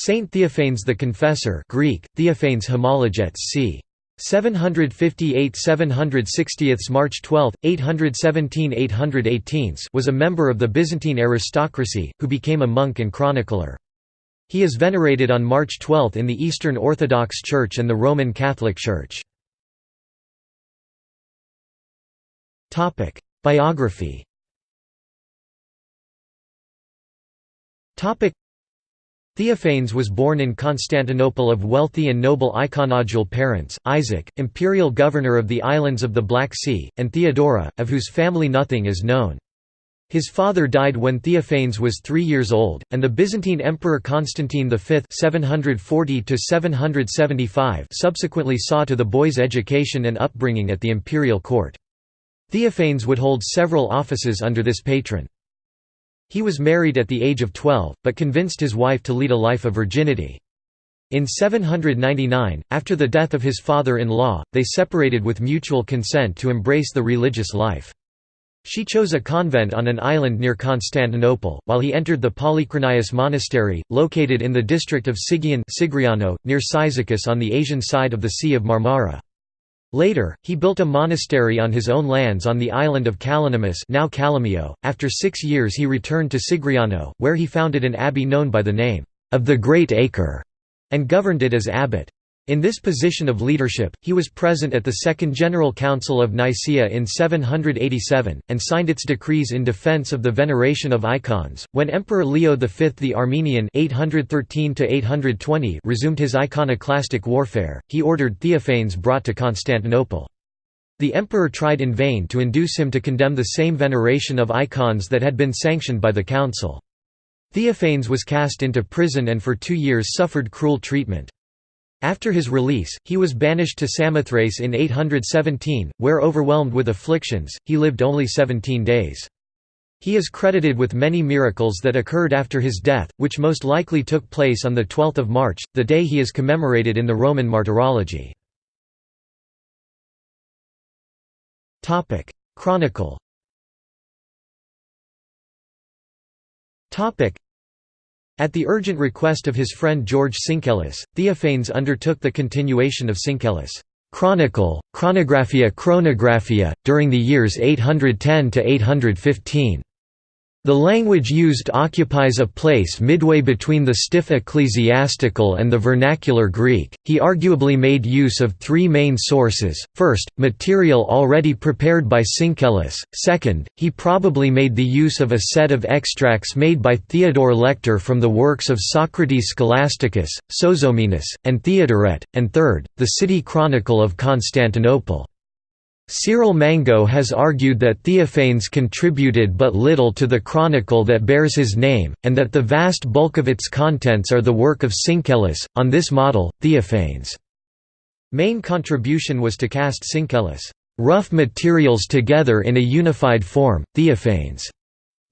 Saint Theophanes the Confessor Greek, Theophanes Homologetes c. 758 760 March 12, 817 818 was a member of the Byzantine aristocracy, who became a monk and chronicler. He is venerated on March 12 in the Eastern Orthodox Church and the Roman Catholic Church. Biography Theophanes was born in Constantinople of wealthy and noble iconodule parents, Isaac, imperial governor of the islands of the Black Sea, and Theodora, of whose family nothing is known. His father died when Theophanes was three years old, and the Byzantine Emperor Constantine V 740 subsequently saw to the boy's education and upbringing at the imperial court. Theophanes would hold several offices under this patron. He was married at the age of 12, but convinced his wife to lead a life of virginity. In 799, after the death of his father-in-law, they separated with mutual consent to embrace the religious life. She chose a convent on an island near Constantinople, while he entered the Polychronius monastery, located in the district of Sigion near Cyzicus on the Asian side of the Sea of Marmara. Later, he built a monastery on his own lands on the island of Kalonymus now Calamio. .After six years he returned to Sigriano, where he founded an abbey known by the name of the Great Acre, and governed it as abbot. In this position of leadership, he was present at the Second General Council of Nicaea in 787, and signed its decrees in defense of the veneration of icons. When Emperor Leo V the Armenian 813 resumed his iconoclastic warfare, he ordered Theophanes brought to Constantinople. The emperor tried in vain to induce him to condemn the same veneration of icons that had been sanctioned by the council. Theophanes was cast into prison and for two years suffered cruel treatment. After his release, he was banished to Samothrace in 817, where overwhelmed with afflictions, he lived only 17 days. He is credited with many miracles that occurred after his death, which most likely took place on 12 March, the day he is commemorated in the Roman Martyrology. Chronicle at the urgent request of his friend George Syncellus, Theophanes undertook the continuation of Syncellus' Chronicle, Chronographia Chronographia, during the years 810 to 815. The language used occupies a place midway between the stiff ecclesiastical and the vernacular Greek. He arguably made use of three main sources first, material already prepared by Syncellus, second, he probably made the use of a set of extracts made by Theodore Lector from the works of Socrates Scholasticus, Sozomenus, and Theodoret, and third, the city chronicle of Constantinople. Cyril Mango has argued that Theophanes contributed but little to the chronicle that bears his name, and that the vast bulk of its contents are the work of Syncellus. On this model, Theophanes' main contribution was to cast Syncellus' rough materials together in a unified form. Theophanes'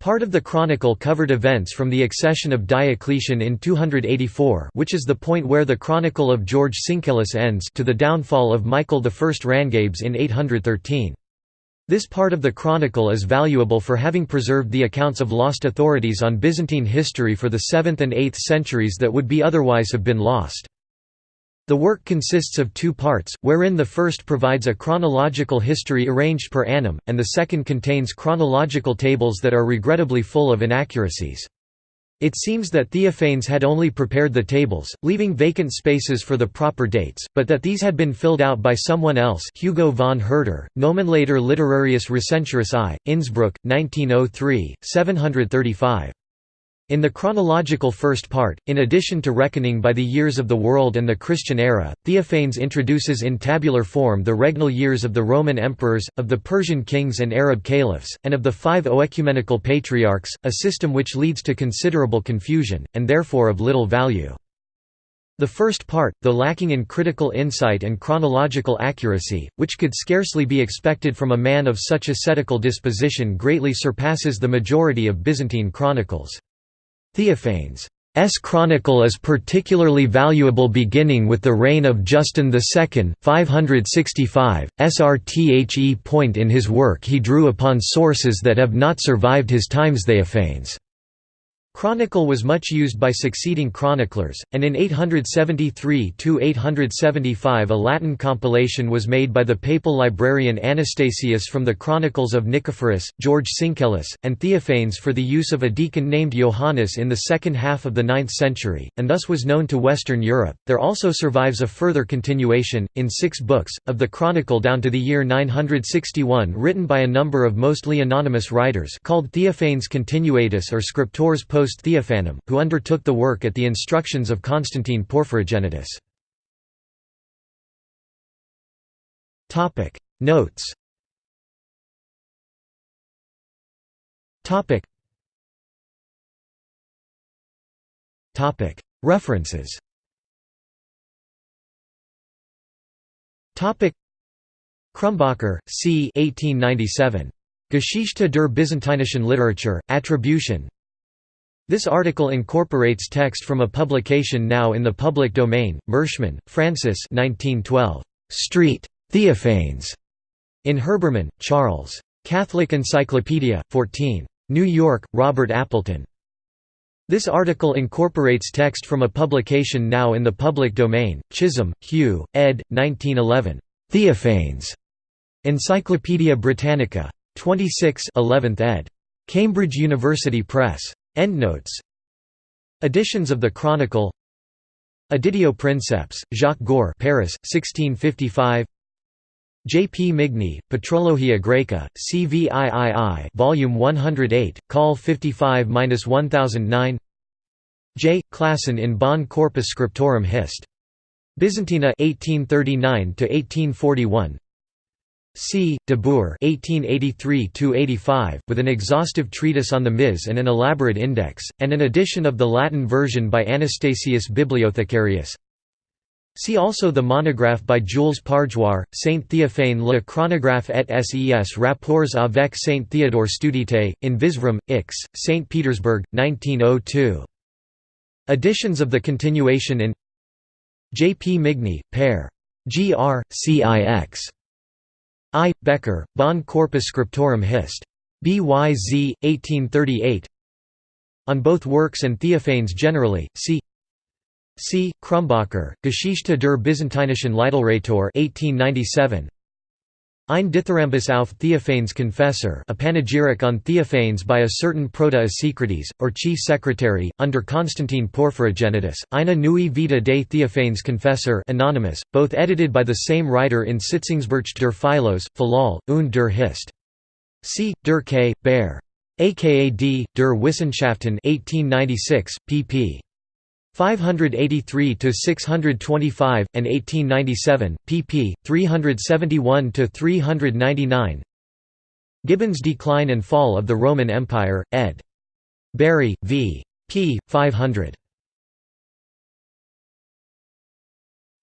Part of the chronicle covered events from the accession of Diocletian in 284 which is the point where the chronicle of George Syncellus ends to the downfall of Michael I Rangabes in 813. This part of the chronicle is valuable for having preserved the accounts of lost authorities on Byzantine history for the 7th and 8th centuries that would be otherwise have been lost. The work consists of two parts, wherein the first provides a chronological history arranged per annum, and the second contains chronological tables that are regrettably full of inaccuracies. It seems that Theophanes had only prepared the tables, leaving vacant spaces for the proper dates, but that these had been filled out by someone else Hugo von Hurter, Nomenclator Literarius Recentioris I, Innsbruck, 1903, 735. In the chronological first part, in addition to reckoning by the years of the world and the Christian era, Theophanes introduces in tabular form the regnal years of the Roman emperors, of the Persian kings and Arab caliphs, and of the five oecumenical patriarchs, a system which leads to considerable confusion, and therefore of little value. The first part, though lacking in critical insight and chronological accuracy, which could scarcely be expected from a man of such ascetical disposition greatly surpasses the majority of Byzantine chronicles. Theophanes' chronicle is particularly valuable beginning with the reign of Justin II 565, srthe point in his work he drew upon sources that have not survived his times Theophanes' Chronicle was much used by succeeding chroniclers, and in 873–875 a Latin compilation was made by the papal librarian Anastasius from the Chronicles of Nicephorus, George Syncellus, and Theophanes for the use of a deacon named Johannes in the second half of the 9th century, and thus was known to Western Europe. There also survives a further continuation, in six books, of the Chronicle down to the year 961 written by a number of mostly anonymous writers called Theophanes Continuatus or Scriptores post Theophanem, who undertook the work at the instructions of Constantine Porphyrogenitus. Notes References Krumbacher, c. 1897. Geschichte der byzantinischen Literatur, Attribution, this article incorporates text from a publication now in the public domain, Mershman, Francis 1912. Street. Theophanes. In Herbermann, Charles. Catholic Encyclopedia, 14. New York, Robert Appleton. This article incorporates text from a publication now in the public domain, Chisholm, Hugh, ed. 1911. Theophanes. Encyclopædia Britannica. 26 11th ed. Cambridge University Press. Endnotes Editions of the Chronicle Editio Princeps, Jacques Goar Paris, 1655 J. P. Migne, Patrologia Graeca, CVIII Volume 108, Call 55-1009 J. Classen in Bonn Corpus Scriptorum Hist. Byzantina 1839–1841 C. de Boor (1883–85), with an exhaustive treatise on the Ms and an elaborate index, and an edition of the Latin version by Anastasius Bibliothecarius. See also the monograph by Jules Pargoire, Saint Théophane le chronographe et ses rapports avec Saint Théodore Studite, in Visvram, Ix, St. Petersburg, 1902. Editions of the continuation in J. P. Migne, Père. G. R. Cix. I. Bekker, Bonn Corpus Scriptorum Hist. BYZ, 1838 On both works and Theophanes generally, see C. Krumbacher, Geschichte der byzantinischen Literatur 1897. Ein Dithyrambus auf Theophanes Confessor a panegyric on Theophanes by a certain Proto-Asicrates, or chief secretary, under Constantine Porphyrogenitus, eine neue Vita des Theophanes Confessor anonymous, both edited by the same writer in Sitzungsbericht der Philos, Philol, und der Hist. C. Der K. Baer. aka D. der Wissenschaften 1896, pp. 583 to 625 and 1897 pp 371 to 399 Gibbon's Decline and Fall of the Roman Empire ed. Bury v. P. 500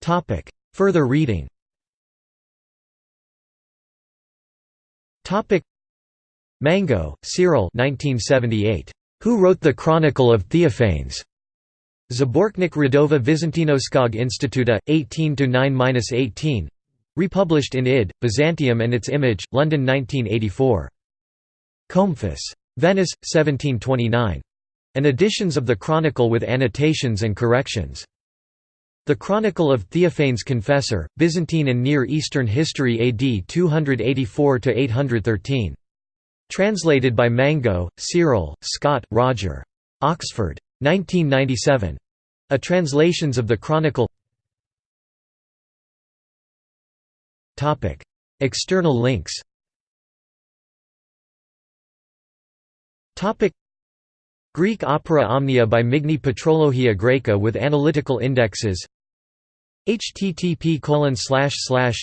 Topic. Further reading. Topic. Mango Cyril 1978 Who wrote the Chronicle of Theophanes Zbornik Radova Vizantinoskog Instituta, 18–9–18 republished in id. Byzantium and its image, London 1984. Comefus. Venice, 1729. And editions of the Chronicle with annotations and corrections. The Chronicle of Theophanes Confessor, Byzantine and Near Eastern History AD 284–813. Translated by Mango, Cyril, Scott, Roger. Oxford. 1997. A translations of the Chronicle. External links. Greek opera Omnia by Migne Patrologia Graeca with analytical indexes. Http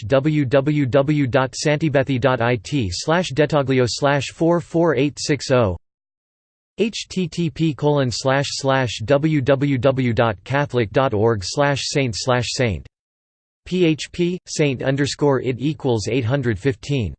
www.santibethi.it detaglio slash 44860 http www.catholic.org saint slash saint. Php saint underscore it equals 815